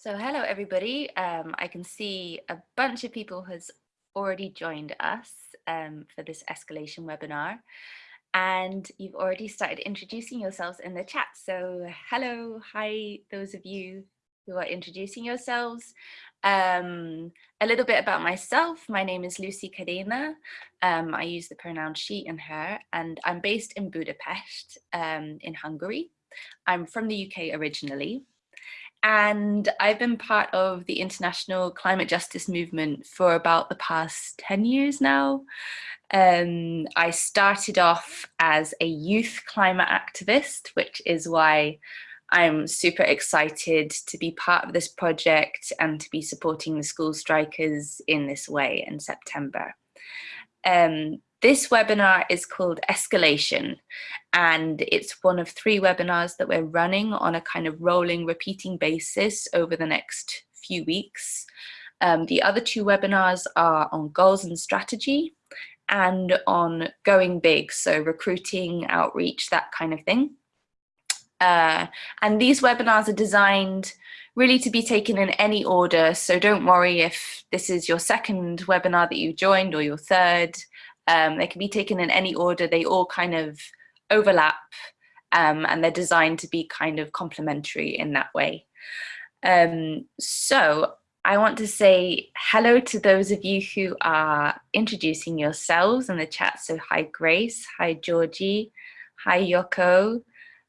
So hello everybody. Um, I can see a bunch of people has already joined us um, for this escalation webinar and you've already started introducing yourselves in the chat. So hello, hi those of you who are introducing yourselves. Um, a little bit about myself. My name is Lucy Cadena. Um, I use the pronoun she and her and I'm based in Budapest um, in Hungary. I'm from the UK originally and I've been part of the international climate justice movement for about the past 10 years now. Um, I started off as a youth climate activist, which is why I'm super excited to be part of this project and to be supporting the school strikers in this way in September. Um, this webinar is called Escalation, and it's one of three webinars that we're running on a kind of rolling, repeating basis over the next few weeks. Um, the other two webinars are on goals and strategy and on going big, so recruiting, outreach, that kind of thing. Uh, and these webinars are designed really to be taken in any order, so don't worry if this is your second webinar that you joined or your third. Um, they can be taken in any order. They all kind of overlap um, and they're designed to be kind of complementary in that way. Um, so I want to say hello to those of you who are introducing yourselves in the chat. So hi Grace, hi Georgie, hi Yoko,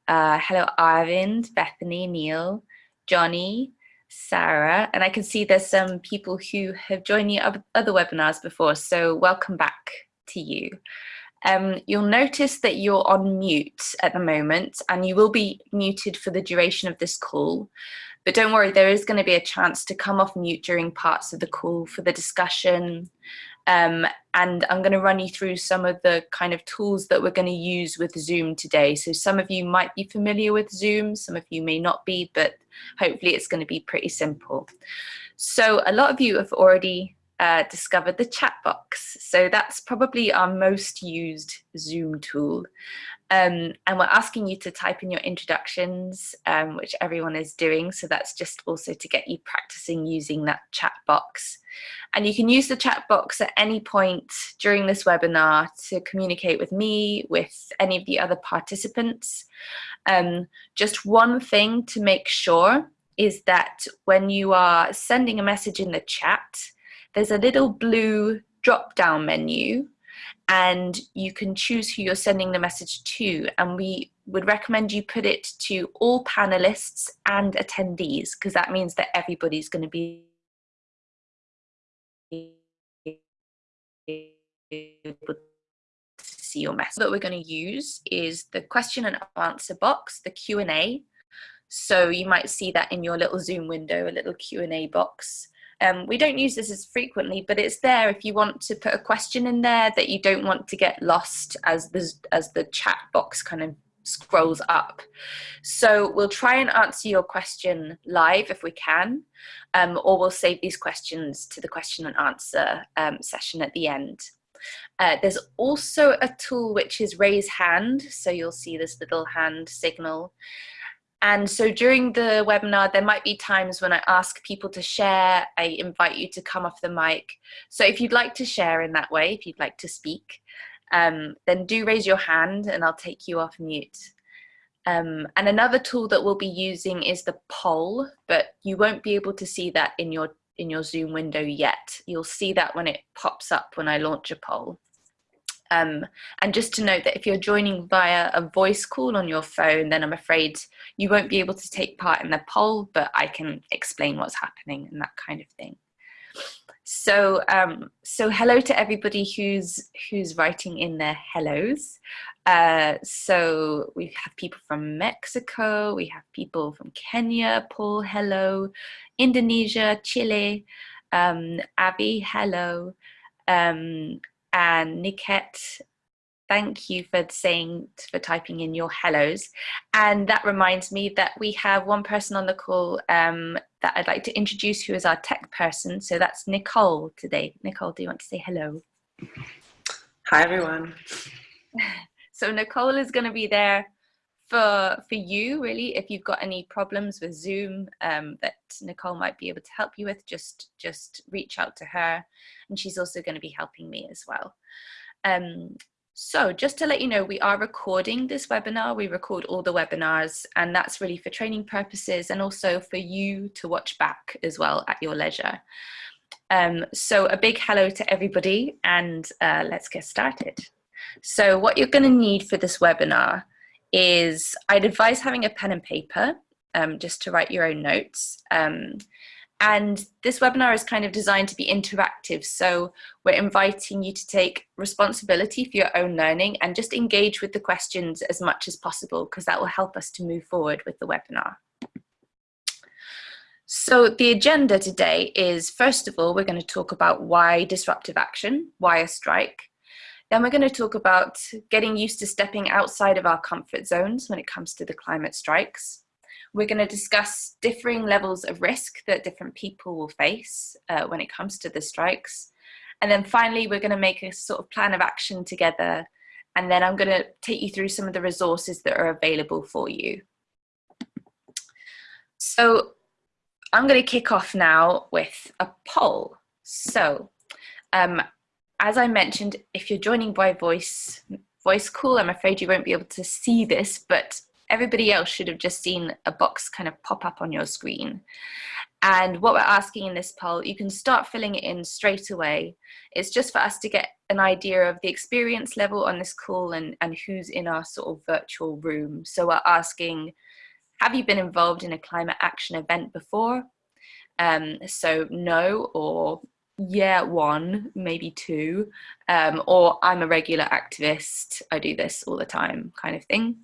uh, hello Arvind, Bethany, Neil, Johnny, Sarah, and I can see there's some people who have joined the other webinars before, so welcome back to you. Um, you'll notice that you're on mute at the moment and you will be muted for the duration of this call. But don't worry, there is going to be a chance to come off mute during parts of the call for the discussion. Um, and I'm going to run you through some of the kind of tools that we're going to use with Zoom today. So some of you might be familiar with Zoom, some of you may not be, but hopefully it's going to be pretty simple. So a lot of you have already uh, discovered the chat box. So that's probably our most used Zoom tool. Um, and we're asking you to type in your introductions, um, which everyone is doing. So that's just also to get you practicing using that chat box. And you can use the chat box at any point during this webinar to communicate with me, with any of the other participants. Um, just one thing to make sure is that when you are sending a message in the chat, there's a little blue drop down menu and you can choose who you're sending the message to and we would recommend you put it to all panelists and attendees because that means that everybody's going to be able to see your message. What we're going to use is the question and answer box, the Q&A. So you might see that in your little Zoom window, a little Q&A box. Um, we don't use this as frequently, but it's there if you want to put a question in there that you don't want to get lost as the, as the chat box kind of scrolls up. So we'll try and answer your question live if we can, um, or we'll save these questions to the question and answer um, session at the end. Uh, there's also a tool which is raise hand, so you'll see this little hand signal. And so during the webinar, there might be times when I ask people to share, I invite you to come off the mic. So if you'd like to share in that way, if you'd like to speak, um, then do raise your hand and I'll take you off mute. Um, and another tool that we'll be using is the poll, but you won't be able to see that in your in your Zoom window yet. You'll see that when it pops up when I launch a poll. Um, and just to note that if you're joining via a voice call on your phone, then I'm afraid you won't be able to take part in the poll, but I can explain what's happening and that kind of thing. So, um, so hello to everybody who's who's writing in their hellos. Uh, so we have people from Mexico, we have people from Kenya, Paul, hello, Indonesia, Chile, um, Abby, hello, um, and Niket, thank you for saying, for typing in your hellos. And that reminds me that we have one person on the call um, that I'd like to introduce who is our tech person. So that's Nicole today. Nicole, do you want to say hello? Hi, everyone. So Nicole is going to be there for for you really if you've got any problems with zoom um, that nicole might be able to help you with just just reach out to her and she's also going to be helping me as well. Um, so just to let you know we are recording this webinar. We record all the webinars and that's really for training purposes and also for you to watch back as well at your leisure. Um, so a big hello to everybody and uh, let's get started. So what you're going to need for this webinar is I'd advise having a pen and paper um, just to write your own notes. Um, and this webinar is kind of designed to be interactive. So we're inviting you to take responsibility for your own learning and just engage with the questions as much as possible because that will help us to move forward with the webinar. So the agenda today is, first of all, we're going to talk about why disruptive action, why a strike. Then we're going to talk about getting used to stepping outside of our comfort zones when it comes to the climate strikes. We're going to discuss differing levels of risk that different people will face uh, when it comes to the strikes. And then finally, we're going to make a sort of plan of action together. And then I'm going to take you through some of the resources that are available for you. So I'm going to kick off now with a poll. So um, as I mentioned, if you're joining by voice, voice call, I'm afraid you won't be able to see this, but everybody else should have just seen a box kind of pop up on your screen. And what we're asking in this poll, you can start filling it in straight away. It's just for us to get an idea of the experience level on this call and, and who's in our sort of virtual room. So we're asking, have you been involved in a climate action event before? Um, so no or yeah, one, maybe two, um, or I'm a regular activist, I do this all the time kind of thing.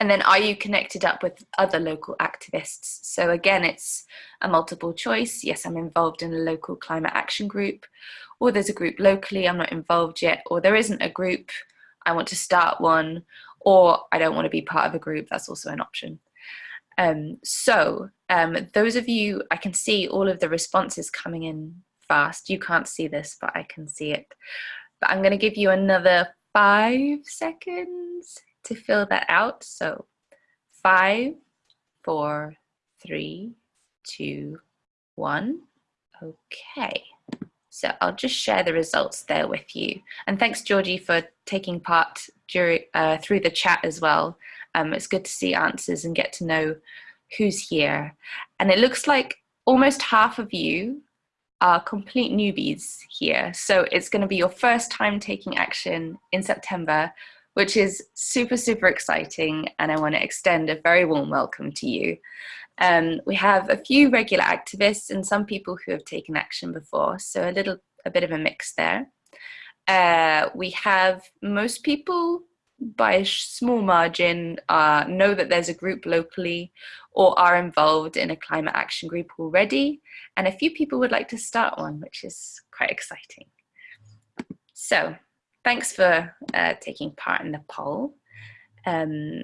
And then are you connected up with other local activists? So again, it's a multiple choice. Yes, I'm involved in a local climate action group, or there's a group locally, I'm not involved yet, or there isn't a group, I want to start one, or I don't want to be part of a group, that's also an option. Um, so um, those of you, I can see all of the responses coming in fast. You can't see this, but I can see it. But I'm going to give you another five seconds to fill that out. So five, four, three, two, one. Okay. So I'll just share the results there with you. And thanks, Georgie, for taking part during, uh, through the chat as well. Um, it's good to see answers and get to know who's here. And it looks like almost half of you are complete newbies here. So it's going to be your first time taking action in September, which is super, super exciting. And I want to extend a very warm welcome to you. Um, we have a few regular activists and some people who have taken action before. So a little, a bit of a mix there. Uh, we have most people by a small margin uh, know that there's a group locally or are involved in a climate action group already. And a few people would like to start one, which is quite exciting. So thanks for uh, taking part in the poll. Um,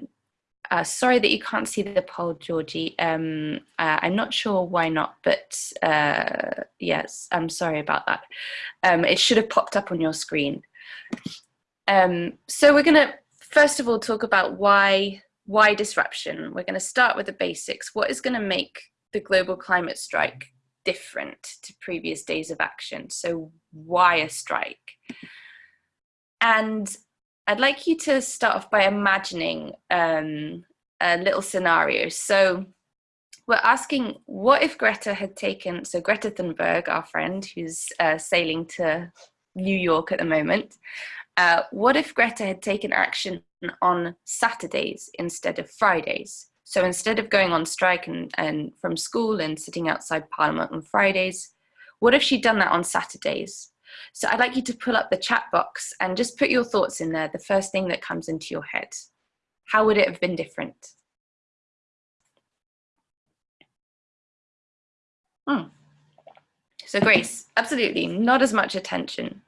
uh, sorry that you can't see the poll, Georgie. Um, uh, I'm not sure why not, but uh, yes, I'm sorry about that. Um, it should have popped up on your screen. Um, so we're going to first of all talk about why why disruption. We're going to start with the basics. What is going to make the global climate strike different to previous days of action? So why a strike? And I'd like you to start off by imagining um, a little scenario. So we're asking, what if Greta had taken, so Greta Thunberg, our friend who's uh, sailing to New York at the moment, uh, what if Greta had taken action on Saturdays instead of Fridays? So instead of going on strike and, and from school and sitting outside Parliament on Fridays, what if she'd done that on Saturdays? So I'd like you to pull up the chat box and just put your thoughts in there, the first thing that comes into your head. How would it have been different? Hmm. So Grace, absolutely, not as much attention.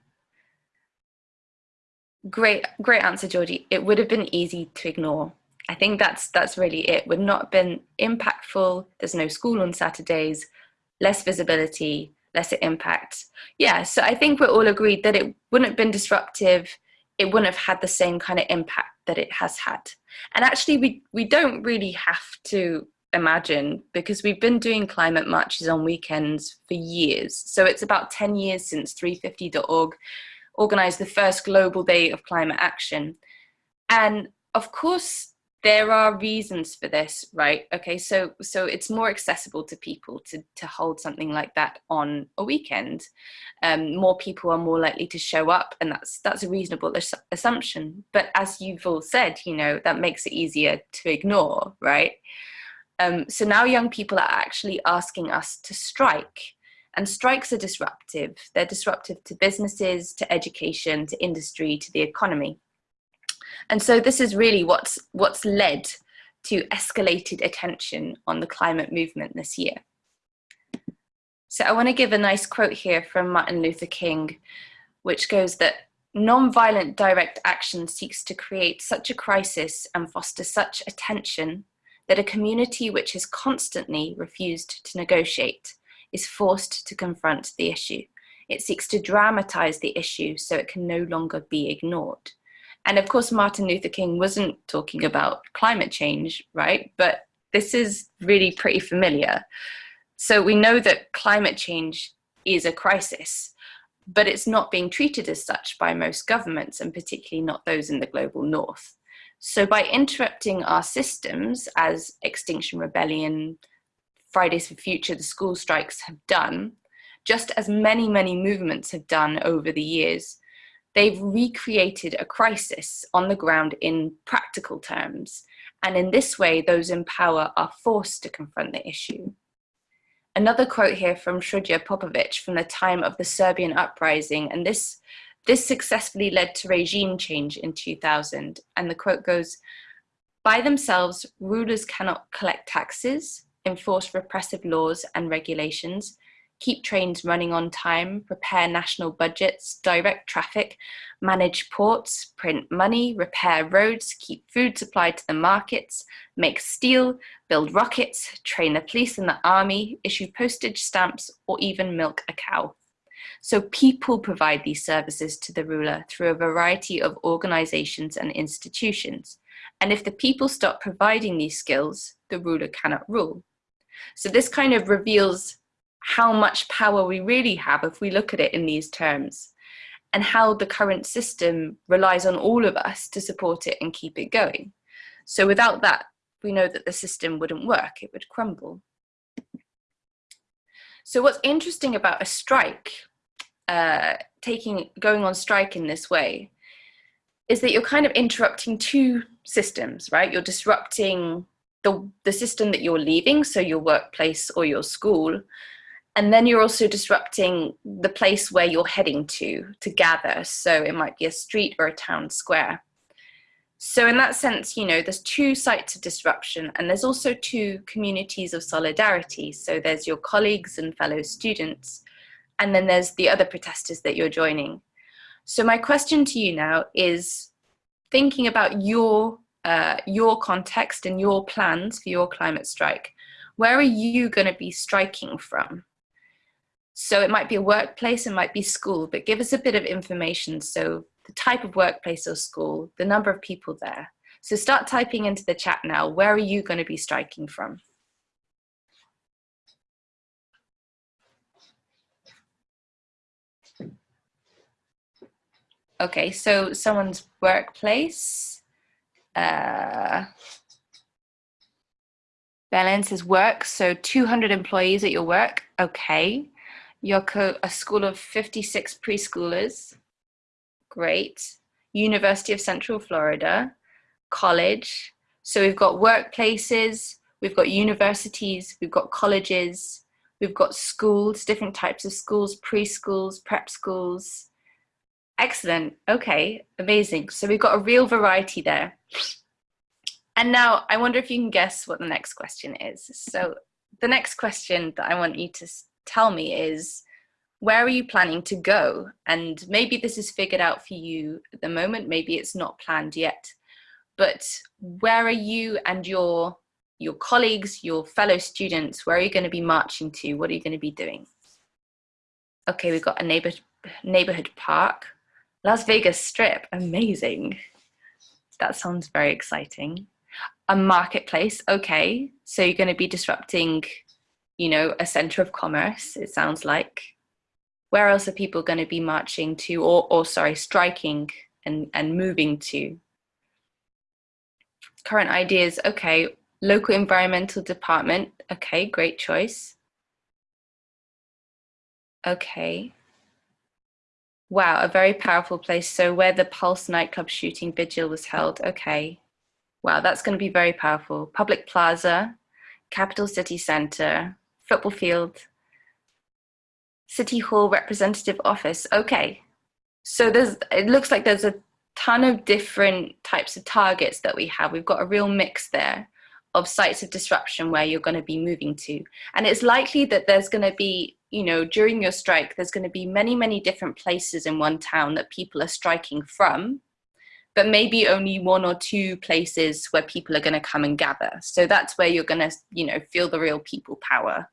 Great, great answer, Georgie. It would have been easy to ignore. I think that's that's really it. Would not have been impactful. There's no school on Saturdays, less visibility, lesser impact. Yeah, so I think we're all agreed that it wouldn't have been disruptive. It wouldn't have had the same kind of impact that it has had. And actually, we, we don't really have to imagine because we've been doing climate marches on weekends for years. So it's about 10 years since 350.org organized the first global day of climate action. And of course, there are reasons for this, right? Okay, so so it's more accessible to people to to hold something like that on a weekend. Um, more people are more likely to show up, and that's that's a reasonable assumption. But as you've all said, you know that makes it easier to ignore, right? Um, so now young people are actually asking us to strike, and strikes are disruptive. They're disruptive to businesses, to education, to industry, to the economy. And so this is really what's, what's led to escalated attention on the climate movement this year. So I want to give a nice quote here from Martin Luther King, which goes that non-violent direct action seeks to create such a crisis and foster such attention that a community which has constantly refused to negotiate is forced to confront the issue. It seeks to dramatize the issue so it can no longer be ignored. And of course, Martin Luther King wasn't talking about climate change, right? But this is really pretty familiar. So we know that climate change is a crisis, but it's not being treated as such by most governments, and particularly not those in the global north. So by interrupting our systems, as Extinction Rebellion, Fridays for Future, the school strikes have done, just as many, many movements have done over the years, they've recreated a crisis on the ground in practical terms. And in this way, those in power are forced to confront the issue. Another quote here from Srđan Popović from the time of the Serbian uprising, and this, this successfully led to regime change in 2000. And the quote goes, by themselves, rulers cannot collect taxes, enforce repressive laws and regulations, keep trains running on time, prepare national budgets, direct traffic, manage ports, print money, repair roads, keep food supplied to the markets, make steel, build rockets, train the police and the army, issue postage stamps, or even milk a cow. So people provide these services to the ruler through a variety of organizations and institutions. And if the people stop providing these skills, the ruler cannot rule. So this kind of reveals how much power we really have if we look at it in these terms and how the current system relies on all of us to support it and keep it going. So without that, we know that the system wouldn't work, it would crumble. So what's interesting about a strike, uh, taking going on strike in this way, is that you're kind of interrupting two systems, right? You're disrupting the, the system that you're leaving, so your workplace or your school, and then you're also disrupting the place where you're heading to to gather. So it might be a street or a town square. So in that sense you know there's two sites of disruption and there's also two communities of solidarity. So there's your colleagues and fellow students and then there's the other protesters that you're joining. So my question to you now is thinking about your uh, your context and your plans for your climate strike where are you going to be striking from so it might be a workplace, it might be school, but give us a bit of information. So the type of workplace or school, the number of people there. So start typing into the chat now, where are you going to be striking from? Okay, so someone's workplace. Uh, Belen says work, so 200 employees at your work. Okay. Yoko, a school of 56 preschoolers. Great. University of Central Florida, college. So we've got workplaces, we've got universities, we've got colleges, we've got schools, different types of schools, preschools, prep schools. Excellent. Okay, amazing. So we've got a real variety there. And now I wonder if you can guess what the next question is. So the next question that I want you to tell me is where are you planning to go? And maybe this is figured out for you at the moment, maybe it's not planned yet, but where are you and your, your colleagues, your fellow students, where are you gonna be marching to? What are you gonna be doing? Okay, we've got a neighbor, neighborhood park. Las Vegas Strip, amazing. That sounds very exciting. A marketplace, okay. So you're going to be disrupting, you know, a center of commerce, it sounds like. Where else are people going to be marching to or, or sorry, striking and, and moving to? Current ideas, okay. Local environmental department, okay, great choice. Okay. Wow, a very powerful place. So where the Pulse nightclub shooting vigil was held. Okay. Wow, that's going to be very powerful. Public Plaza, Capital City Centre, football field, City Hall representative office. Okay. So there's, it looks like there's a ton of different types of targets that we have. We've got a real mix there of sites of disruption where you're going to be moving to. And it's likely that there's going to be you know, during your strike, there's going to be many, many different places in one town that people are striking from, but maybe only one or two places where people are going to come and gather. So that's where you're going to, you know, feel the real people power.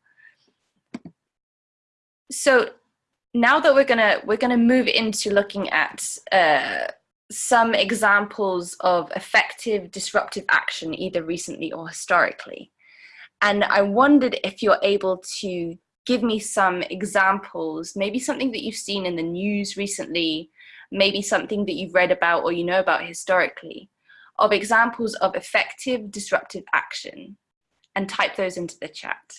So now that we're going to, we're going to move into looking at uh, some examples of effective disruptive action, either recently or historically. And I wondered if you're able to give me some examples, maybe something that you've seen in the news recently, maybe something that you've read about or you know about historically, of examples of effective disruptive action and type those into the chat.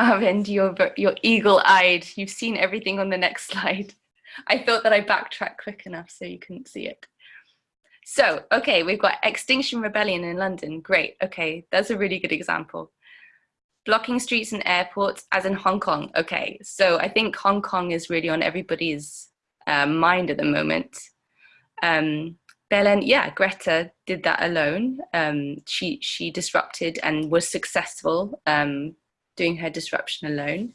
Arvind, you're, you're eagle-eyed. You've seen everything on the next slide. I thought that I backtracked quick enough so you couldn't see it. So, okay, we've got Extinction Rebellion in London. Great, okay, that's a really good example. Blocking streets and airports, as in Hong Kong. Okay, so I think Hong Kong is really on everybody's uh, mind at the moment. Um, Belen, yeah, Greta did that alone. Um, she she disrupted and was successful um, doing her disruption alone.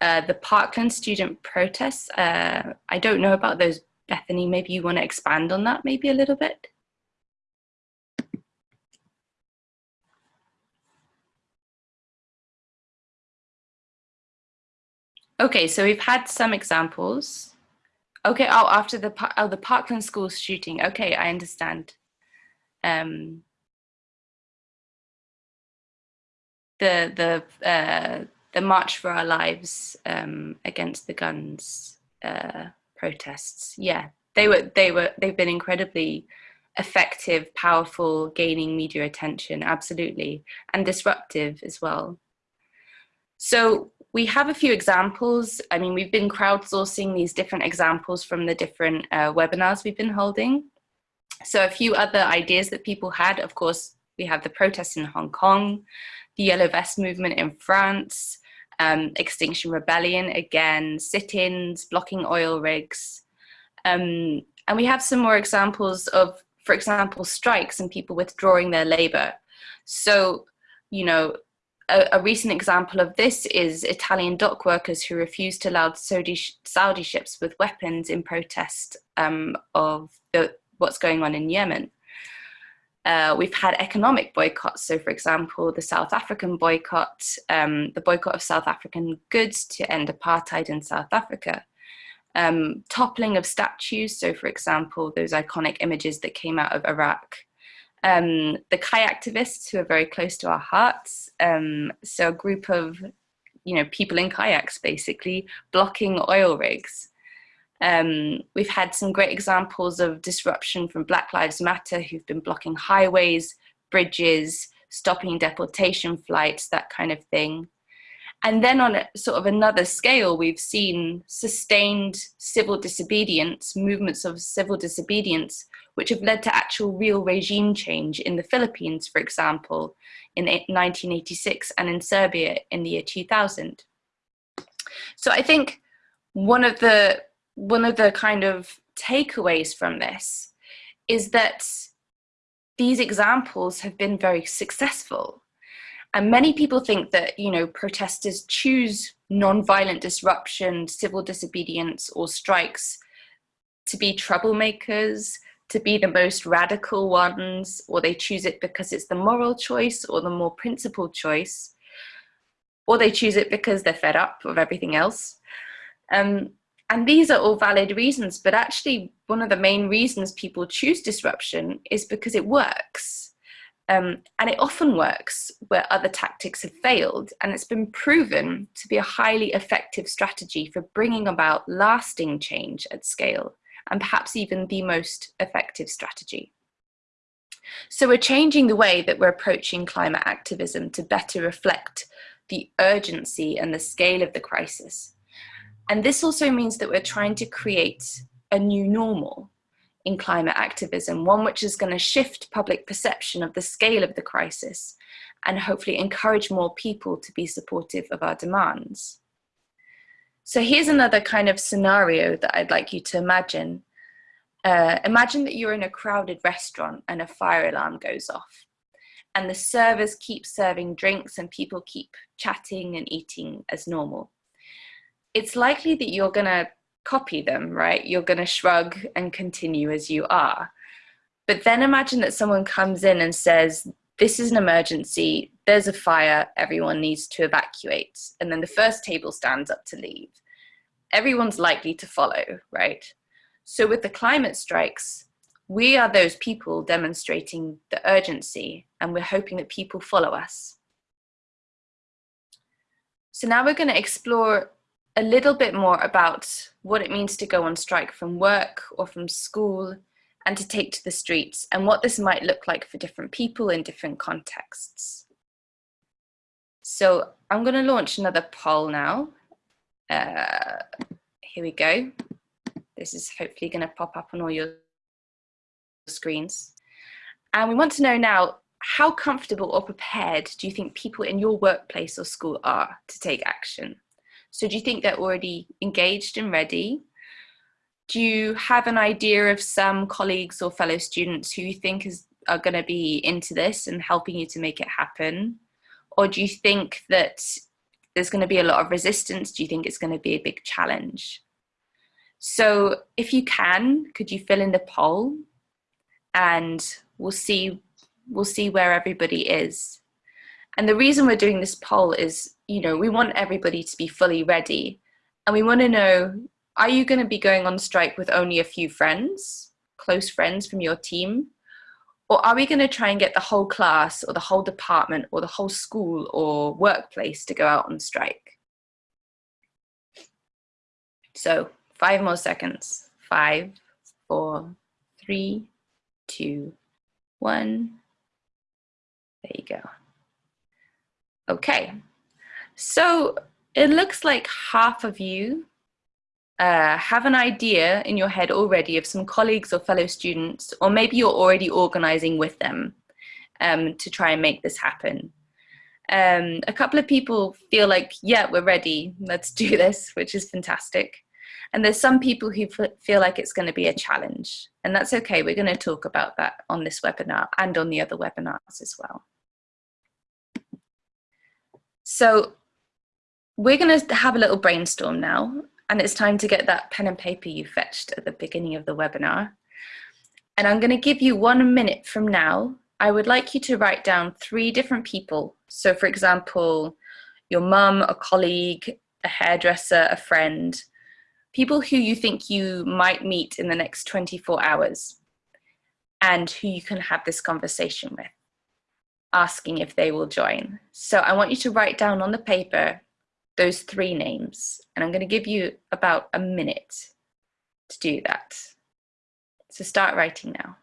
Uh, the Parkland student protests, uh, I don't know about those, Bethany, maybe you want to expand on that maybe a little bit? Okay, so we've had some examples. Okay, oh, after the, oh, the Parkland school shooting. Okay, I understand. Um, the, the, uh, the March for Our Lives um, against the guns uh, protests. Yeah, they were, they were, they've been incredibly effective, powerful, gaining media attention, absolutely, and disruptive as well. So we have a few examples. I mean, we've been crowdsourcing these different examples from the different uh, webinars we've been holding. So a few other ideas that people had, of course, we have the protests in Hong Kong, the Yellow Vest movement in France, um, Extinction Rebellion, again, sit-ins, blocking oil rigs. Um, and we have some more examples of, for example, strikes and people withdrawing their labor. So, you know, a, a, recent example of this is Italian dock workers who refused to allow Saudi, Saudi ships with weapons in protest um, of the, what's going on in Yemen. Uh, we've had economic boycotts. So for example, the South African boycott, um, the boycott of South African goods to end apartheid in South Africa. Um, toppling of statues. So for example, those iconic images that came out of Iraq um, the kayaktivists who are very close to our hearts. Um, so a group of, you know, people in kayaks basically blocking oil rigs. Um, we've had some great examples of disruption from Black Lives Matter who've been blocking highways, bridges, stopping deportation flights, that kind of thing. And then on a, sort of another scale, we've seen sustained civil disobedience, movements of civil disobedience which have led to actual real regime change in the Philippines, for example, in 1986 and in Serbia in the year 2000. So I think one of the, one of the kind of takeaways from this is that these examples have been very successful. And many people think that, you know, protesters choose non-violent disruption, civil disobedience or strikes to be troublemakers, to be the most radical ones, or they choose it because it's the moral choice or the more principled choice, or they choose it because they're fed up of everything else. Um, and these are all valid reasons, but actually one of the main reasons people choose disruption is because it works. Um, and it often works where other tactics have failed, and it's been proven to be a highly effective strategy for bringing about lasting change at scale, and perhaps even the most effective strategy. So we're changing the way that we're approaching climate activism to better reflect the urgency and the scale of the crisis. And this also means that we're trying to create a new normal in climate activism, one which is going to shift public perception of the scale of the crisis and hopefully encourage more people to be supportive of our demands. So here's another kind of scenario that I'd like you to imagine. Uh, imagine that you're in a crowded restaurant and a fire alarm goes off and the servers keep serving drinks and people keep chatting and eating as normal. It's likely that you're going to copy them, right? You're going to shrug and continue as you are. But then imagine that someone comes in and says, this is an emergency, there's a fire, everyone needs to evacuate. And then the first table stands up to leave. Everyone's likely to follow, right? So with the climate strikes, we are those people demonstrating the urgency and we're hoping that people follow us. So now we're going to explore a little bit more about what it means to go on strike from work or from school and to take to the streets and what this might look like for different people in different contexts. So I'm going to launch another poll now. Uh, here we go. This is hopefully going to pop up on all your screens. And we want to know now, how comfortable or prepared do you think people in your workplace or school are to take action? So do you think they're already engaged and ready? Do you have an idea of some colleagues or fellow students who you think is, are going to be into this and helping you to make it happen? Or do you think that there's going to be a lot of resistance? Do you think it's going to be a big challenge? So if you can, could you fill in the poll and we'll see, we'll see where everybody is. And the reason we're doing this poll is you know, we want everybody to be fully ready. And we want to know, are you going to be going on strike with only a few friends, close friends from your team? Or are we going to try and get the whole class or the whole department or the whole school or workplace to go out on strike? So five more seconds. Five, four, three, two, one. There you go. Okay, so it looks like half of you uh, have an idea in your head already of some colleagues or fellow students, or maybe you're already organizing with them um, to try and make this happen. Um, a couple of people feel like, yeah, we're ready, let's do this, which is fantastic. And there's some people who feel like it's going to be a challenge. And that's okay, we're going to talk about that on this webinar and on the other webinars as well. So we're going to have a little brainstorm now, and it's time to get that pen and paper you fetched at the beginning of the webinar. And I'm going to give you one minute from now. I would like you to write down three different people. So for example, your mum, a colleague, a hairdresser, a friend, people who you think you might meet in the next 24 hours and who you can have this conversation with, asking if they will join. So I want you to write down on the paper those three names. And I'm going to give you about a minute to do that. So start writing now.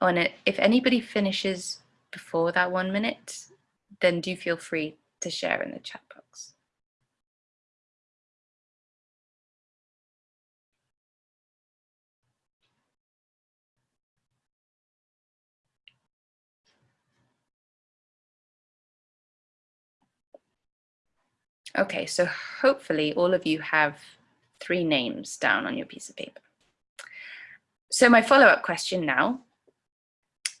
Oh, and if anybody finishes before that one minute, then do feel free to share in the chat Okay, so hopefully all of you have three names down on your piece of paper. so my follow-up question now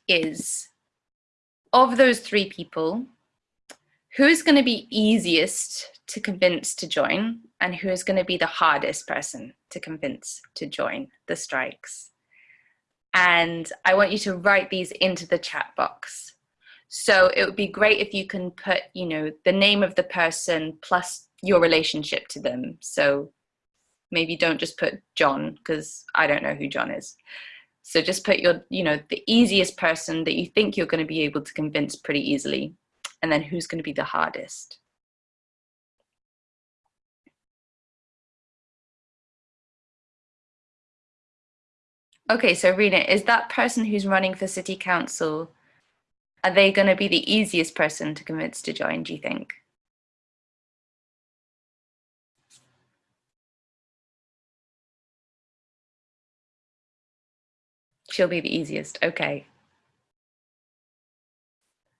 is, of those three people, who is going to be easiest to convince to join and who is going to be the hardest person to convince to join the strikes? And I want you to write these into the chat box. So it would be great if you can put, you know, the name of the person plus your relationship to them. So maybe don't just put John because I don't know who John is. So just put your, you know, the easiest person that you think you're going to be able to convince pretty easily. And then who's going to be the hardest. Okay, so Rena, is that person who's running for city council, are they going to be the easiest person to convince to join, do you think? She'll be the easiest. Okay.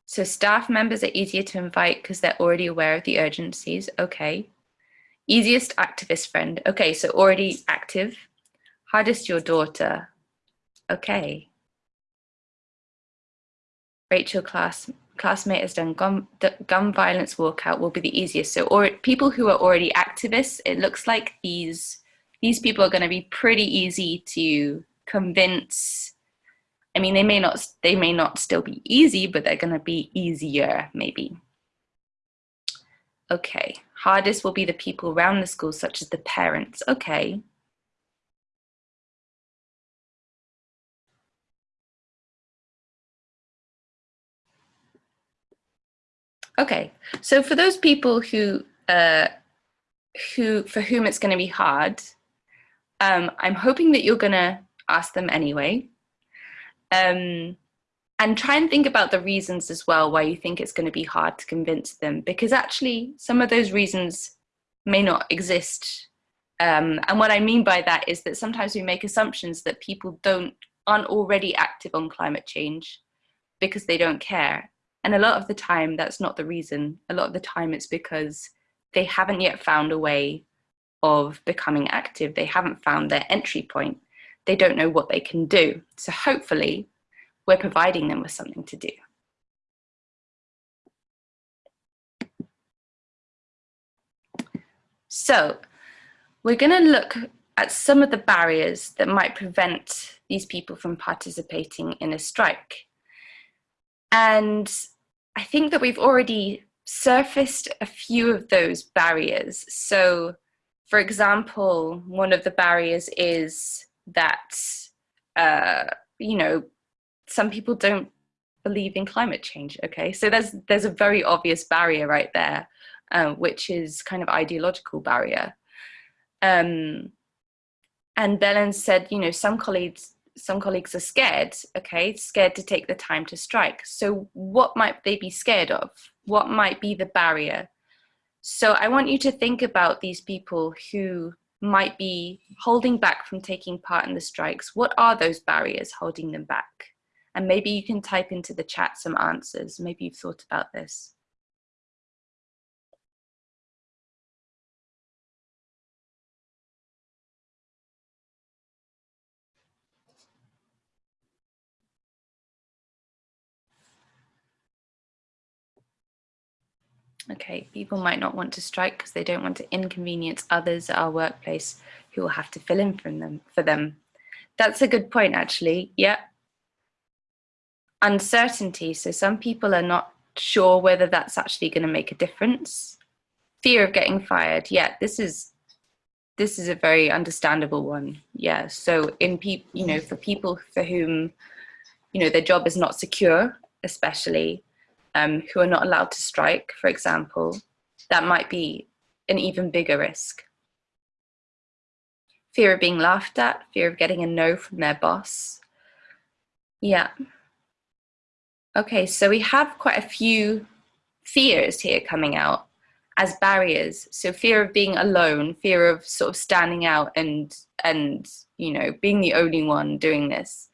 So staff members are easier to invite because they're already aware of the urgencies. Okay. Easiest activist friend. Okay, so already active. Hardest your daughter. Okay. Rachel class classmate has done gun, gun violence walkout will be the easiest. So or people who are already activists, it looks like these these people are going to be pretty easy to convince. I mean they may not they may not still be easy but they're going to be easier maybe. Okay hardest will be the people around the school such as the parents. Okay Okay, so for those people who uh, who for whom it's going to be hard, um, I'm hoping that you're going to ask them anyway. Um, and try and think about the reasons as well why you think it's going to be hard to convince them because actually some of those reasons may not exist um, and what I mean by that is that sometimes we make assumptions that people don't aren't already active on climate change because they don't care and a lot of the time that's not the reason a lot of the time it's because they haven't yet found a way of becoming active they haven't found their entry point they don't know what they can do. So hopefully we're providing them with something to do. So we're going to look at some of the barriers that might prevent these people from participating in a strike. And I think that we've already surfaced a few of those barriers. So for example, one of the barriers is that uh, you know some people don't believe in climate change okay so there's there's a very obvious barrier right there uh, which is kind of ideological barrier um, and Belen said you know some colleagues some colleagues are scared okay scared to take the time to strike so what might they be scared of what might be the barrier so I want you to think about these people who might be holding back from taking part in the strikes. What are those barriers holding them back? And maybe you can type into the chat some answers. Maybe you've thought about this. Okay, people might not want to strike because they don't want to inconvenience others at our workplace who will have to fill in for them. For them. That's a good point, actually. Yeah. Uncertainty. So some people are not sure whether that's actually going to make a difference. Fear of getting fired. Yeah, this is this is a very understandable one. Yeah. So in people, you know, for people for whom, you know, their job is not secure, especially, um, who are not allowed to strike, for example, that might be an even bigger risk. Fear of being laughed at, fear of getting a no from their boss. Yeah. Okay, so we have quite a few fears here coming out as barriers. So fear of being alone, fear of sort of standing out and, and you know, being the only one doing this.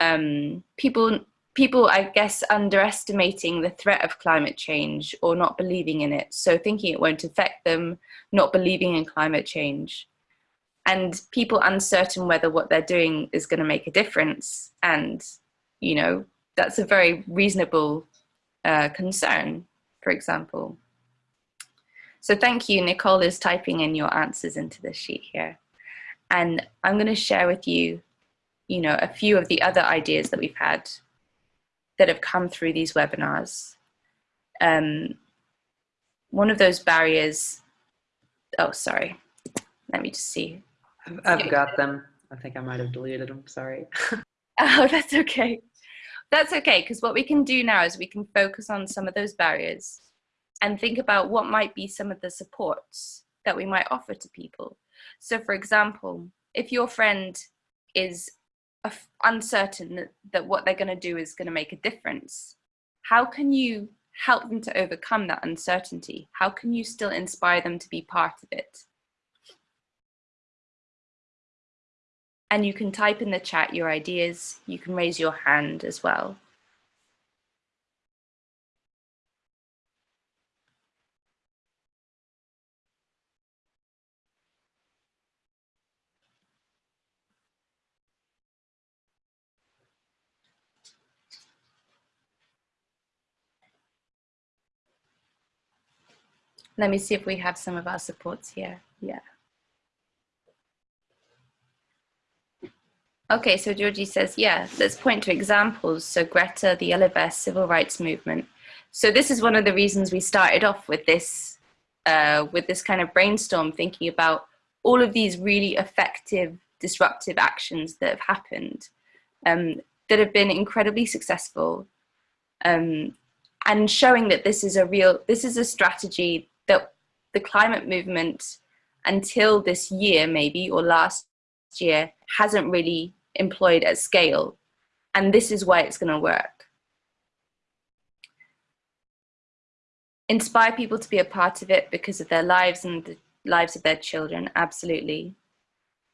Um, people people, I guess, underestimating the threat of climate change or not believing in it. So thinking it won't affect them, not believing in climate change. and people uncertain whether what they're doing is going to make a difference. And, you know, that's a very reasonable uh, concern, for example. So thank you. Nicole is typing in your answers into the sheet here. And I'm going to share with you, you know, a few of the other ideas that we've had that have come through these webinars. Um, one of those barriers, oh, sorry, let me just see. I've, I've got them. I think I might have deleted them, sorry. oh, that's okay. That's okay, because what we can do now is we can focus on some of those barriers and think about what might be some of the supports that we might offer to people. So for example, if your friend is uncertain that, that what they're going to do is going to make a difference, how can you help them to overcome that uncertainty? How can you still inspire them to be part of it? And you can type in the chat your ideas. You can raise your hand as well. Let me see if we have some of our supports here. Yeah. Okay, so Georgie says, yeah, let's point to examples. So Greta, the Yellow Vest, civil rights movement. So this is one of the reasons we started off with this, uh, with this kind of brainstorm, thinking about all of these really effective disruptive actions that have happened, um, that have been incredibly successful, um, and showing that this is a real, this is a strategy that the climate movement until this year maybe or last year hasn't really employed at scale and this is why it's going to work. Inspire people to be a part of it because of their lives and the lives of their children, absolutely.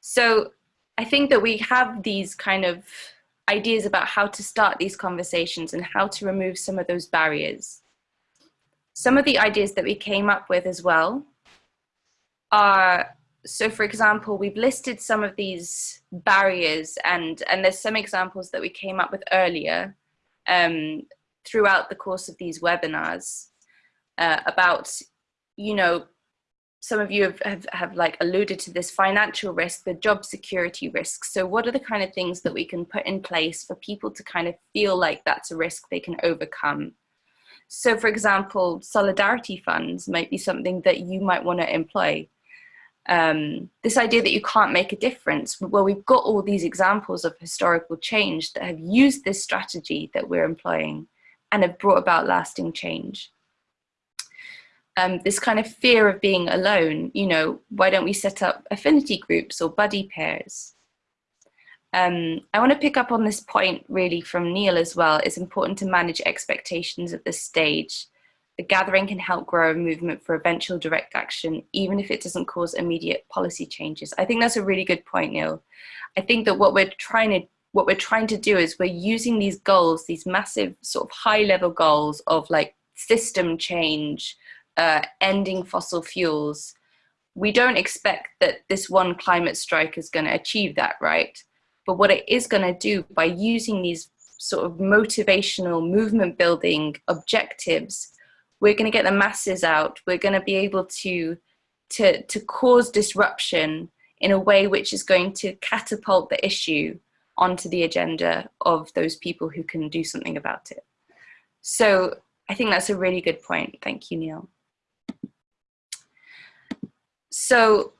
So I think that we have these kind of ideas about how to start these conversations and how to remove some of those barriers. Some of the ideas that we came up with as well are, so for example, we've listed some of these barriers and, and there's some examples that we came up with earlier um, throughout the course of these webinars uh, about, you know, some of you have, have, have, like alluded to this financial risk, the job security risks. So what are the kind of things that we can put in place for people to kind of feel like that's a risk they can overcome? So for example, solidarity funds might be something that you might want to employ. Um, this idea that you can't make a difference, well, we've got all these examples of historical change that have used this strategy that we're employing and have brought about lasting change. Um, this kind of fear of being alone, you know, why don't we set up affinity groups or buddy pairs? Um, I want to pick up on this point really from Neil as well. It's important to manage expectations at this stage. The gathering can help grow a movement for eventual direct action, even if it doesn't cause immediate policy changes. I think that's a really good point, Neil. I think that what we're trying to what we're trying to do is we're using these goals, these massive sort of high level goals of like system change, uh, ending fossil fuels. We don't expect that this one climate strike is going to achieve that, right? But what it is going to do by using these sort of motivational movement building objectives, we're going to get the masses out. We're going to be able to, to, to cause disruption in a way which is going to catapult the issue onto the agenda of those people who can do something about it. So I think that's a really good point. Thank you, Neil. So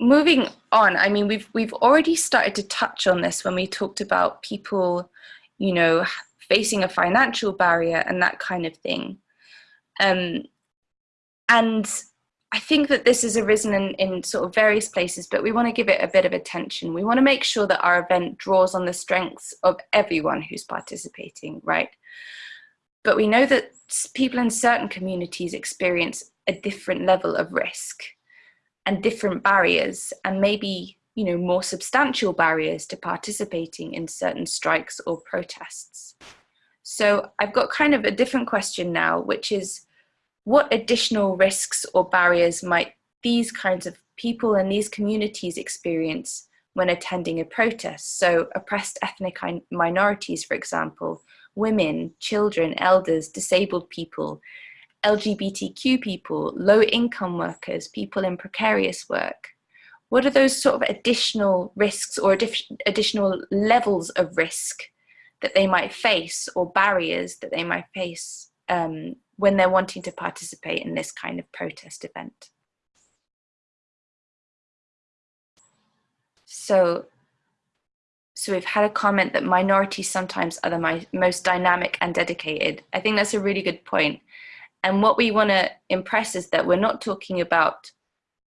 moving on, I mean, we've we've already started to touch on this when we talked about people, you know, facing a financial barrier and that kind of thing. Um, and I think that this has arisen in, in sort of various places, but we want to give it a bit of attention. We want to make sure that our event draws on the strengths of everyone who's participating, right? But we know that people in certain communities experience a different level of risk and different barriers and maybe you know more substantial barriers to participating in certain strikes or protests. So I've got kind of a different question now, which is what additional risks or barriers might these kinds of people and these communities experience when attending a protest. So oppressed ethnic minorities, for example, women, children, elders, disabled people, LGBTQ people, low income workers, people in precarious work. What are those sort of additional risks or additional levels of risk that they might face or barriers that they might face um, when they're wanting to participate in this kind of protest event? So, so we've had a comment that minorities sometimes are the most dynamic and dedicated. I think that's a really good point. And what we want to impress is that we're not talking about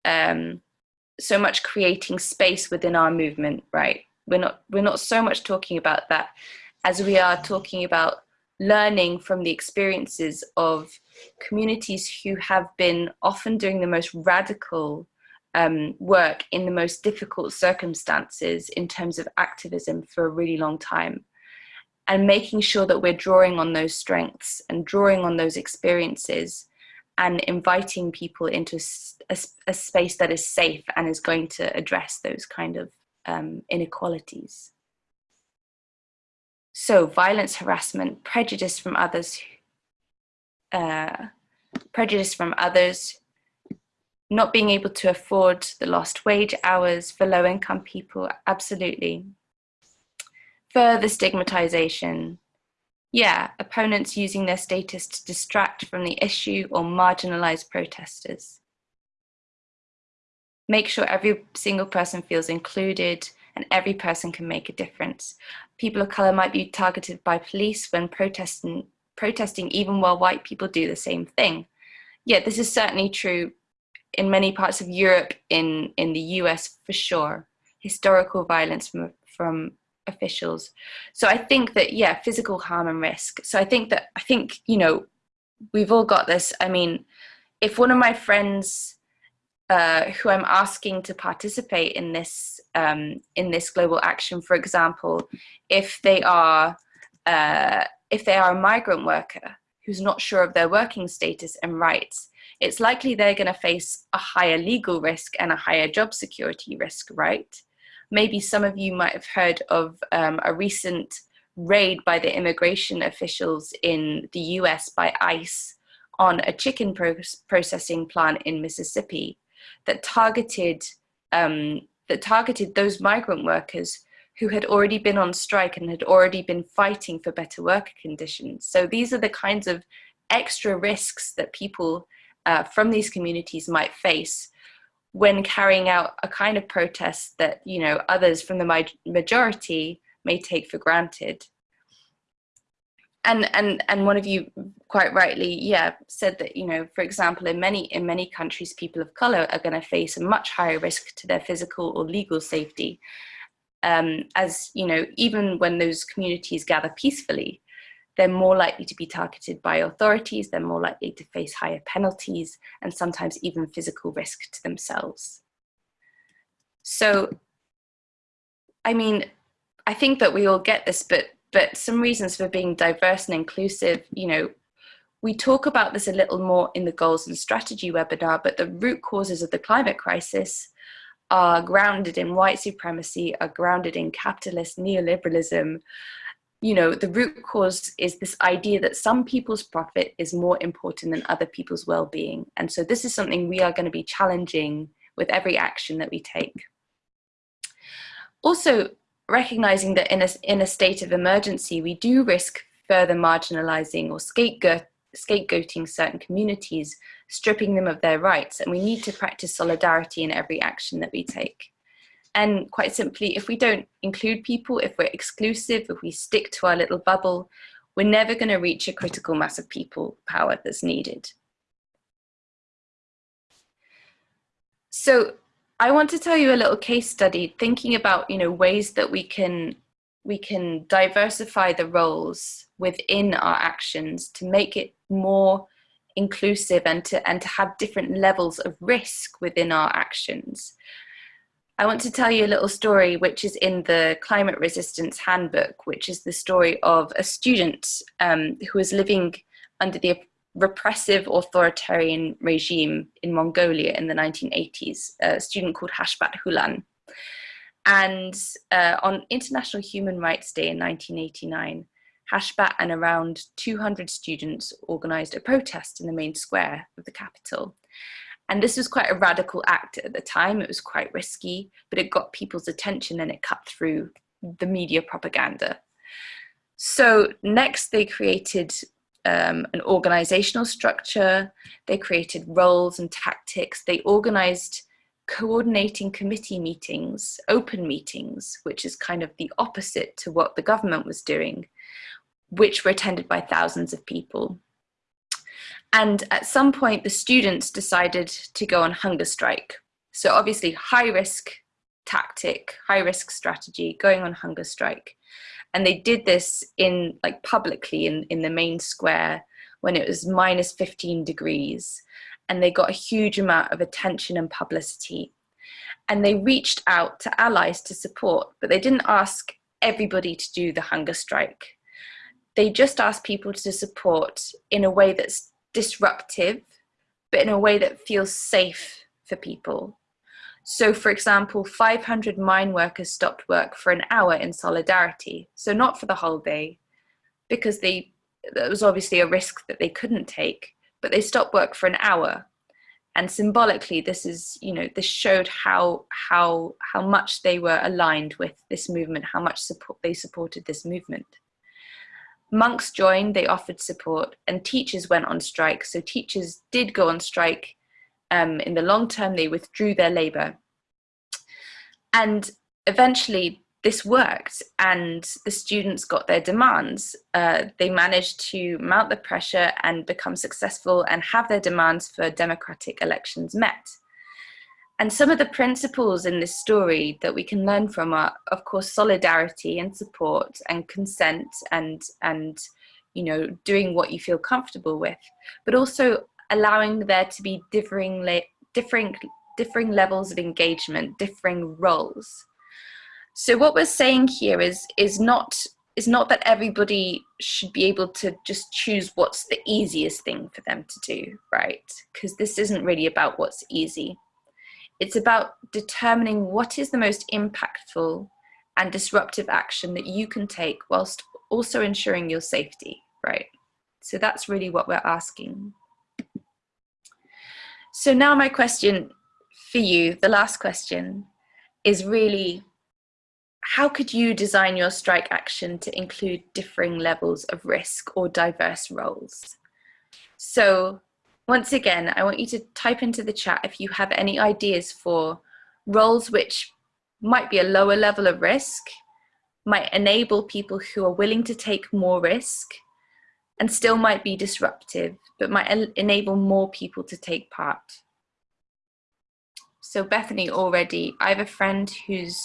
um, so much creating space within our movement, right? We're not, we're not so much talking about that as we are talking about learning from the experiences of communities who have been often doing the most radical um, work in the most difficult circumstances in terms of activism for a really long time and making sure that we're drawing on those strengths and drawing on those experiences and inviting people into a, a space that is safe and is going to address those kind of um, inequalities. So violence, harassment, prejudice from others, uh, prejudice from others, not being able to afford the lost wage hours for low income people, absolutely further stigmatization. Yeah, opponents using their status to distract from the issue or marginalize protesters. Make sure every single person feels included and every person can make a difference. People of color might be targeted by police when protesting, protesting even while white people do the same thing. Yeah, this is certainly true in many parts of Europe, in, in the US for sure. Historical violence from, from officials. So I think that, yeah, physical harm and risk. So I think that, I think, you know, we've all got this. I mean, if one of my friends uh, who I'm asking to participate in this, um, in this global action, for example, if they are, uh, if they are a migrant worker who's not sure of their working status and rights, it's likely they're going to face a higher legal risk and a higher job security risk, right? Maybe some of you might have heard of um, a recent raid by the immigration officials in the US by ICE on a chicken pro processing plant in Mississippi that targeted um, that targeted those migrant workers who had already been on strike and had already been fighting for better worker conditions. So these are the kinds of extra risks that people uh, from these communities might face when carrying out a kind of protest that you know others from the majority may take for granted. And and and one of you quite rightly yeah said that you know for example in many in many countries people of color are going to face a much higher risk to their physical or legal safety um, as you know even when those communities gather peacefully they're more likely to be targeted by authorities, they're more likely to face higher penalties, and sometimes even physical risk to themselves. So, I mean, I think that we all get this, but but some reasons for being diverse and inclusive, you know, we talk about this a little more in the goals and strategy webinar, but the root causes of the climate crisis are grounded in white supremacy, are grounded in capitalist neoliberalism, you know, the root cause is this idea that some people's profit is more important than other people's well-being. And so this is something we are going to be challenging with every action that we take. Also, recognizing that in a, in a state of emergency, we do risk further marginalizing or scapegoat, scapegoating certain communities, stripping them of their rights, and we need to practice solidarity in every action that we take. And quite simply, if we don't include people, if we're exclusive, if we stick to our little bubble, we're never going to reach a critical mass of people power that's needed. So I want to tell you a little case study thinking about you know ways that we can we can diversify the roles within our actions to make it more inclusive and to and to have different levels of risk within our actions. I want to tell you a little story which is in the Climate Resistance Handbook, which is the story of a student um, who was living under the repressive authoritarian regime in Mongolia in the 1980s, a student called Hashbat Hulan. And uh, on International Human Rights Day in 1989, Hashbat and around 200 students organized a protest in the main square of the capital. And this was quite a radical act at the time. It was quite risky, but it got people's attention and it cut through the media propaganda. So next they created um, an organizational structure, they created roles and tactics, they organized coordinating committee meetings, open meetings, which is kind of the opposite to what the government was doing, which were attended by thousands of people. And at some point, the students decided to go on hunger strike. So obviously high risk tactic, high risk strategy, going on hunger strike. And they did this in like publicly in, in the main square when it was minus 15 degrees. And they got a huge amount of attention and publicity. And they reached out to allies to support, but they didn't ask everybody to do the hunger strike. They just asked people to support in a way that's disruptive, but in a way that feels safe for people. So for example, 500 mine workers stopped work for an hour in solidarity. So not for the whole day, because they, there was obviously a risk that they couldn't take, but they stopped work for an hour. And symbolically, this is, you know, this showed how, how, how much they were aligned with this movement, how much support they supported this movement. Monks joined, they offered support, and teachers went on strike. So teachers did go on strike um, in the long term, they withdrew their labour. And eventually this worked and the students got their demands. Uh, they managed to mount the pressure and become successful and have their demands for democratic elections met. And some of the principles in this story that we can learn from are, of course, solidarity and support and consent and, and you know, doing what you feel comfortable with, but also allowing there to be differing, differing, differing levels of engagement, differing roles. So what we're saying here is, is, not, is not that everybody should be able to just choose what's the easiest thing for them to do, right? Because this isn't really about what's easy. It's about determining what is the most impactful and disruptive action that you can take whilst also ensuring your safety, right? So that's really what we're asking. So now my question for you, the last question, is really how could you design your strike action to include differing levels of risk or diverse roles? So once again, I want you to type into the chat if you have any ideas for roles which might be a lower level of risk, might enable people who are willing to take more risk, and still might be disruptive, but might enable more people to take part. So Bethany already, I have a friend who's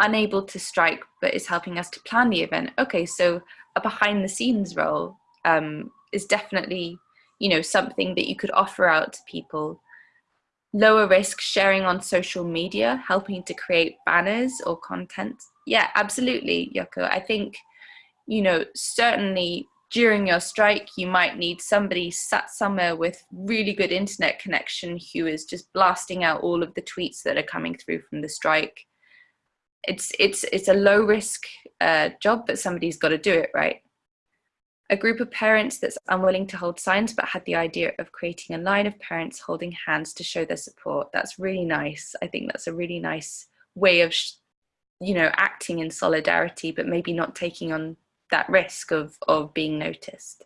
unable to strike, but is helping us to plan the event. Okay, so a behind the scenes role um, is definitely, you know, something that you could offer out to people. Lower risk sharing on social media, helping to create banners or content. Yeah, absolutely, Yoko. I think, you know, certainly during your strike, you might need somebody sat somewhere with really good internet connection who is just blasting out all of the tweets that are coming through from the strike. It's, it's, it's a low risk uh, job, but somebody's got to do it, right? A group of parents that's unwilling to hold signs, but had the idea of creating a line of parents holding hands to show their support. That's really nice. I think that's a really nice way of, you know, acting in solidarity, but maybe not taking on that risk of, of being noticed.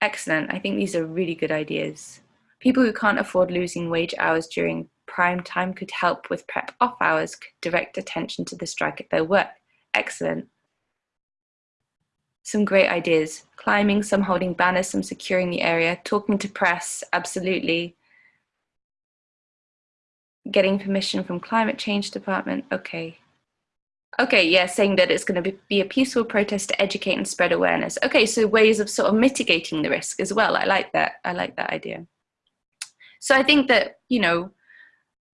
Excellent. I think these are really good ideas. People who can't afford losing wage hours during prime time could help with prep off hours, could direct attention to the strike at their work. Excellent. Some great ideas. Climbing, some holding banners, some securing the area, talking to press, absolutely. Getting permission from climate change department, okay. Okay, yeah, saying that it's going to be a peaceful protest to educate and spread awareness. Okay, so ways of sort of mitigating the risk as well. I like that. I like that idea. So I think that, you know,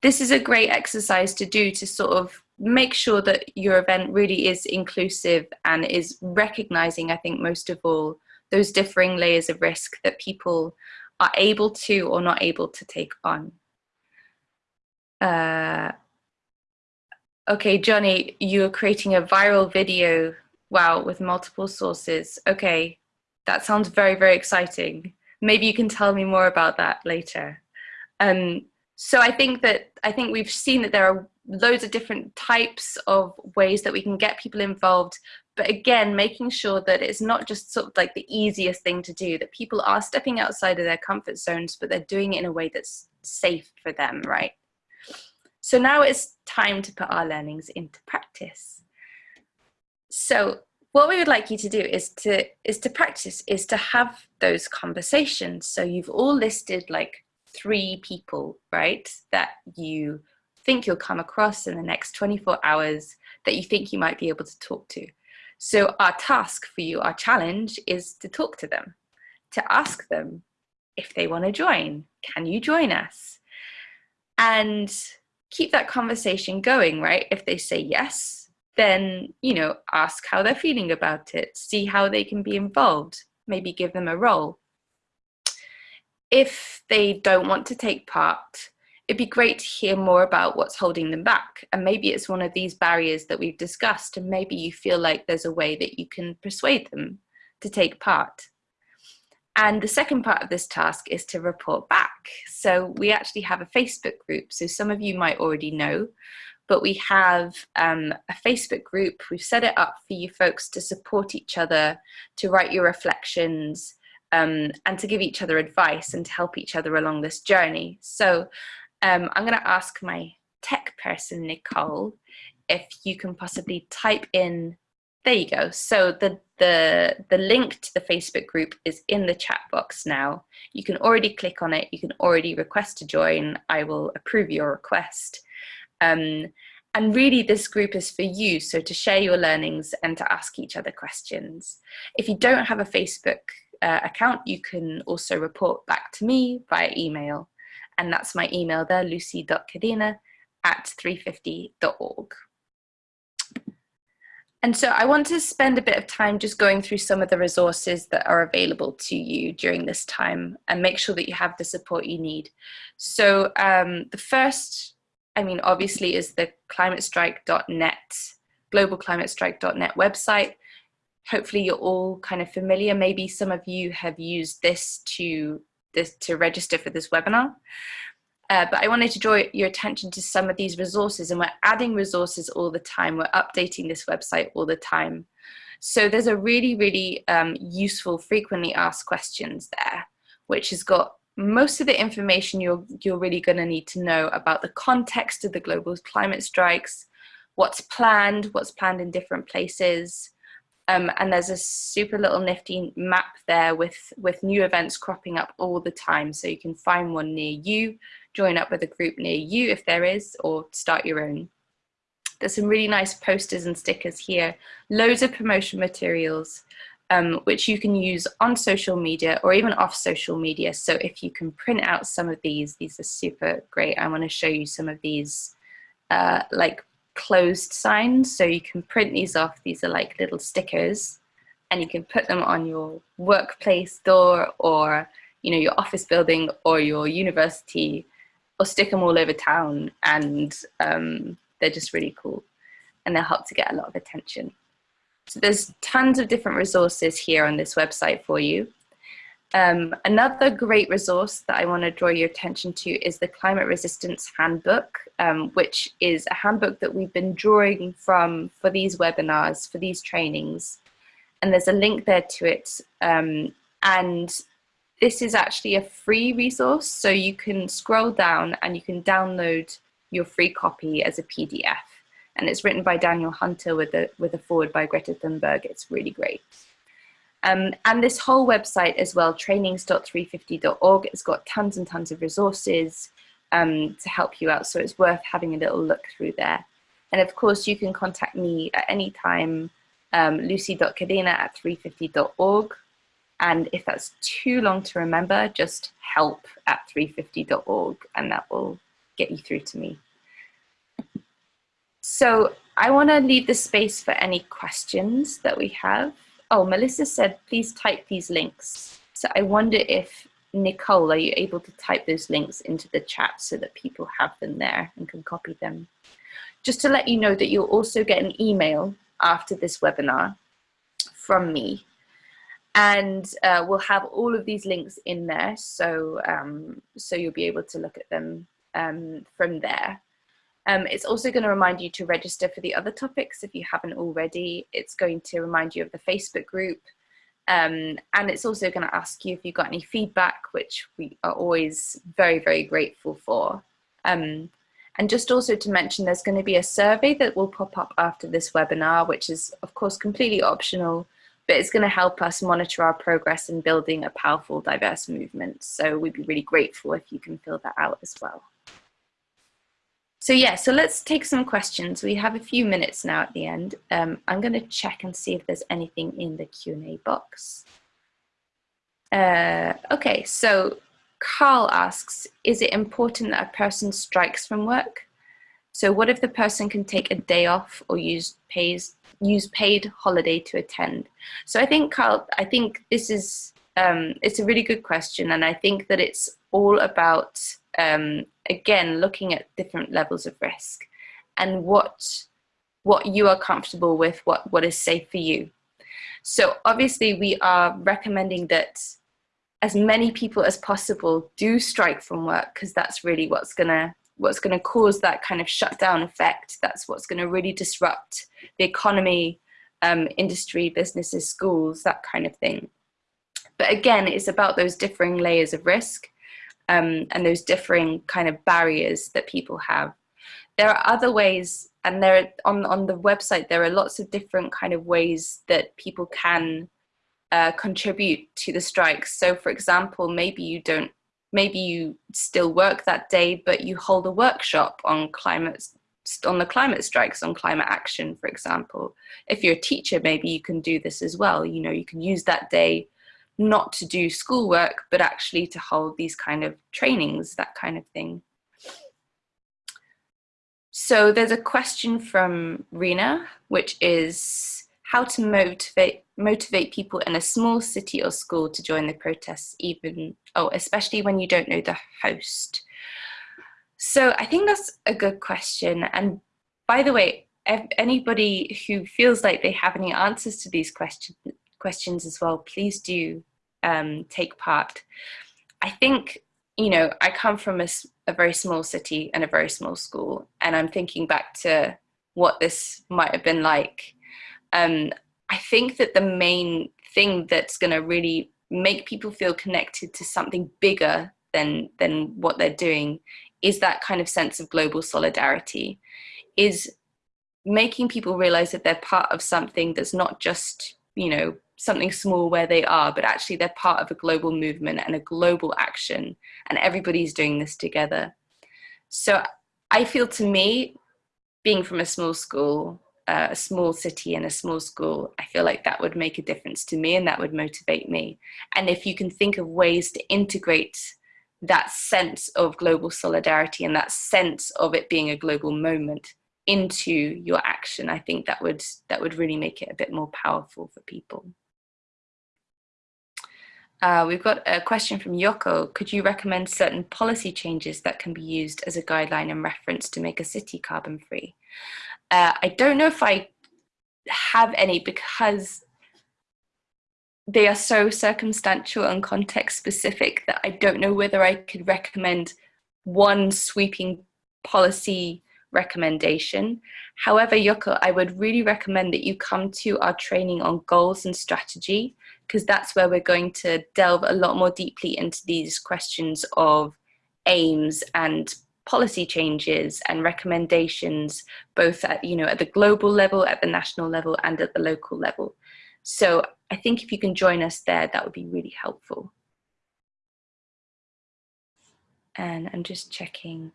this is a great exercise to do to sort of make sure that your event really is inclusive and is recognizing, I think, most of all, those differing layers of risk that people are able to or not able to take on. Uh, okay, Johnny, you're creating a viral video, wow, with multiple sources. Okay, that sounds very, very exciting. Maybe you can tell me more about that later. Um, so I think that I think we've seen that there are loads of different types of ways that we can get people involved. But again making sure that it's not just sort of like the easiest thing to do that people are stepping outside of their comfort zones but they're doing it in a way that's safe for them right? So now it's time to put our learnings into practice. So what we would like you to do is to is to practice is to have those conversations. So you've all listed like three people right that you think you'll come across in the next 24 hours that you think you might be able to talk to. So our task for you, our challenge is to talk to them, to ask them if they want to join. Can you join us? And keep that conversation going, right? If they say yes, then, you know, ask how they're feeling about it, see how they can be involved, maybe give them a role. If they don't want to take part, it'd be great to hear more about what's holding them back. And maybe it's one of these barriers that we've discussed, and maybe you feel like there's a way that you can persuade them to take part. And the second part of this task is to report back. So we actually have a Facebook group. So some of you might already know, but we have um, a Facebook group. We've set it up for you folks to support each other, to write your reflections, um, and to give each other advice and to help each other along this journey. So um, I'm going to ask my tech person, Nicole, if you can possibly type in, there you go. So the, the, the link to the Facebook group is in the chat box now. You can already click on it. You can already request to join. I will approve your request. Um, and really this group is for you, so to share your learnings and to ask each other questions. If you don't have a Facebook uh, account, you can also report back to me via email and that's my email there, lucy.cadena at 350.org. And so I want to spend a bit of time just going through some of the resources that are available to you during this time and make sure that you have the support you need. So um, the first, I mean, obviously is the climatestrike.net, globalclimatestrike.net website. Hopefully you're all kind of familiar. Maybe some of you have used this to this to register for this webinar. Uh, but I wanted to draw your attention to some of these resources and we're adding resources all the time. We're updating this website all the time. So there's a really, really um, useful frequently asked questions there, which has got most of the information you're, you're really gonna need to know about the context of the global climate strikes, what's planned, what's planned in different places, um, and there's a super little nifty map there with, with new events cropping up all the time. So you can find one near you, join up with a group near you if there is, or start your own. There's some really nice posters and stickers here, loads of promotion materials, um, which you can use on social media or even off social media. So if you can print out some of these, these are super great. I want to show you some of these uh, like closed signs. So you can print these off. These are like little stickers and you can put them on your workplace door or you know your office building or your university or stick them all over town and um, they're just really cool and they'll help to get a lot of attention. So there's tons of different resources here on this website for you. Um, another great resource that I want to draw your attention to is the Climate Resistance Handbook, um, which is a handbook that we've been drawing from for these webinars, for these trainings. And there's a link there to it. Um, and this is actually a free resource, so you can scroll down and you can download your free copy as a PDF. And it's written by Daniel Hunter with a, with a foreword by Greta Thunberg. It's really great. Um, and this whole website as well, trainings.350.org, it's got tons and tons of resources um, to help you out. So it's worth having a little look through there. And of course, you can contact me at any time, um, lucy.cadena at 350.org. And if that's too long to remember, just help at 350.org and that will get you through to me. So I want to leave the space for any questions that we have. Oh, Melissa said, please type these links. So I wonder if Nicole, are you able to type those links into the chat so that people have them there and can copy them? Just to let you know that you'll also get an email after this webinar from me. And uh, we'll have all of these links in there, so, um, so you'll be able to look at them um, from there. Um, it's also going to remind you to register for the other topics if you haven't already. It's going to remind you of the Facebook group. Um, and it's also going to ask you if you've got any feedback, which we are always very, very grateful for. Um, and just also to mention, there's going to be a survey that will pop up after this webinar, which is of course completely optional, but it's going to help us monitor our progress in building a powerful, diverse movement. So we'd be really grateful if you can fill that out as well. So yeah, so let's take some questions. We have a few minutes now at the end. Um, I'm going to check and see if there's anything in the Q&A box. Uh, okay, so Carl asks, is it important that a person strikes from work? So what if the person can take a day off or use pays use paid holiday to attend? So I think Carl, I think this is um, it's a really good question, and I think that it's all about um, again looking at different levels of risk and what what you are comfortable with, what what is safe for you. So obviously we are recommending that as many people as possible do strike from work because that's really what's gonna what's gonna cause that kind of shutdown effect. That's what's gonna really disrupt the economy, um, industry, businesses, schools, that kind of thing. But again, it's about those differing layers of risk um, and those differing kind of barriers that people have. There are other ways, and there on on the website there are lots of different kind of ways that people can uh, contribute to the strikes. So, for example, maybe you don't, maybe you still work that day, but you hold a workshop on climate on the climate strikes on climate action for example if you're a teacher maybe you can do this as well you know you can use that day not to do schoolwork, but actually to hold these kind of trainings, that kind of thing. So there's a question from Rena, which is how to motivate motivate people in a small city or school to join the protests, even oh, especially when you don't know the host. So I think that's a good question. And by the way, anybody who feels like they have any answers to these questions questions as well, please do um, take part. I think, you know, I come from a, a very small city and a very small school, and I'm thinking back to what this might have been like. Um, I think that the main thing that's going to really make people feel connected to something bigger than than what they're doing is that kind of sense of global solidarity is making people realize that they're part of something that's not just you know something small where they are, but actually they're part of a global movement and a global action, and everybody's doing this together. So I feel to me, being from a small school, uh, a small city and a small school, I feel like that would make a difference to me and that would motivate me. And if you can think of ways to integrate that sense of global solidarity and that sense of it being a global moment into your action, I think that would that would really make it a bit more powerful for people. Uh, we've got a question from Yoko. Could you recommend certain policy changes that can be used as a guideline and reference to make a city carbon free? Uh, I don't know if I have any because they are so circumstantial and context specific that I don't know whether I could recommend one sweeping policy recommendation. However, Yoko, I would really recommend that you come to our training on goals and strategy because that's where we're going to delve a lot more deeply into these questions of aims and policy changes and recommendations, both at, you know, at the global level, at the national level, and at the local level. So I think if you can join us there, that would be really helpful. And I'm just checking.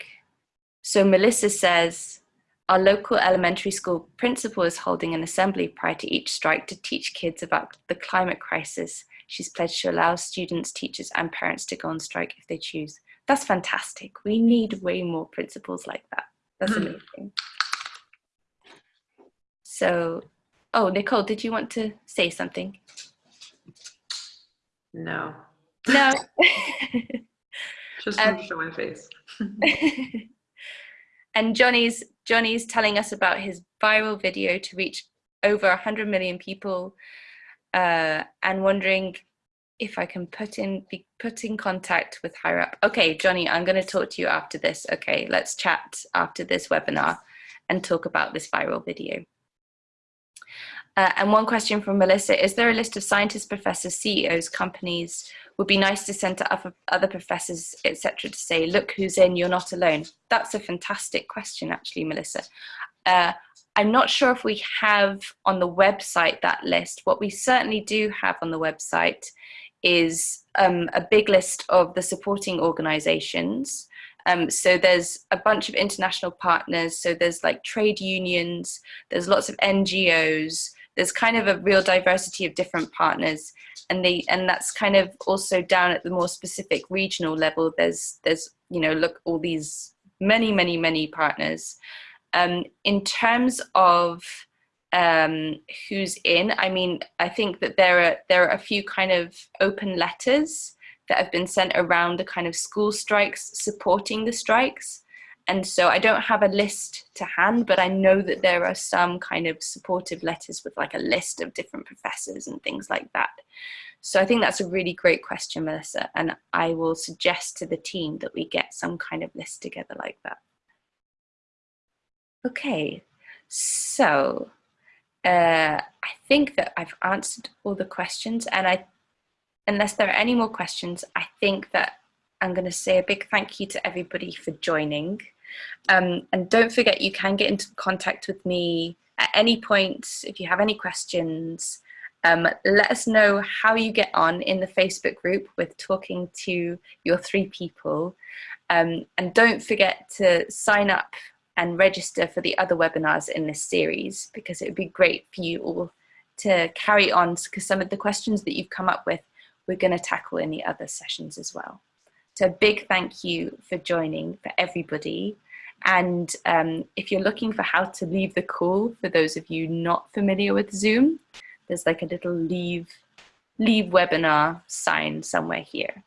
So Melissa says, our local elementary school principal is holding an assembly prior to each strike to teach kids about the climate crisis. She's pledged to allow students, teachers and parents to go on strike if they choose. That's fantastic. We need way more principals like that. That's hmm. amazing. So oh, Nicole, did you want to say something? No. No. Just Um, to show my face. and Johnny's Johnny's telling us about his viral video to reach over 100 million people uh, and wondering if I can put in be put in contact with higher up. Okay, Johnny, I'm going to talk to you after this. Okay, let's chat after this webinar and talk about this viral video. Uh, and one question from Melissa, is there a list of scientists, professors, CEOs, companies, would be nice to send to other, other professors, etc., to say, look who's in, you're not alone? That's a fantastic question, actually, Melissa. Uh, I'm not sure if we have on the website that list. What we certainly do have on the website is um, a big list of the supporting organizations. Um, so there's a bunch of international partners. So there's like trade unions, there's lots of NGOs, there's kind of a real diversity of different partners and they and that's kind of also down at the more specific regional level there's there's you know look all these many many many partners. Um, in terms of um, who's in i mean i think that there are there are a few kind of open letters that have been sent around the kind of school strikes supporting the strikes and so I don't have a list to hand, but I know that there are some kind of supportive letters with like a list of different professors and things like that. So I think that's a really great question, Melissa, and I will suggest to the team that we get some kind of list together like that. Okay, so uh, I think that I've answered all the questions and I, unless there are any more questions, I think that I'm going to say a big thank you to everybody for joining. Um, and don't forget, you can get into contact with me at any point if you have any questions. Um, let us know how you get on in the Facebook group with talking to your three people. Um, and don't forget to sign up and register for the other webinars in this series because it would be great for you all to carry on because some of the questions that you've come up with we're going to tackle in the other sessions as well. So a big thank you for joining for everybody. And um, if you're looking for how to leave the call, for those of you not familiar with Zoom, there's like a little leave, leave webinar sign somewhere here.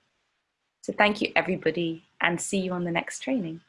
So thank you everybody and see you on the next training.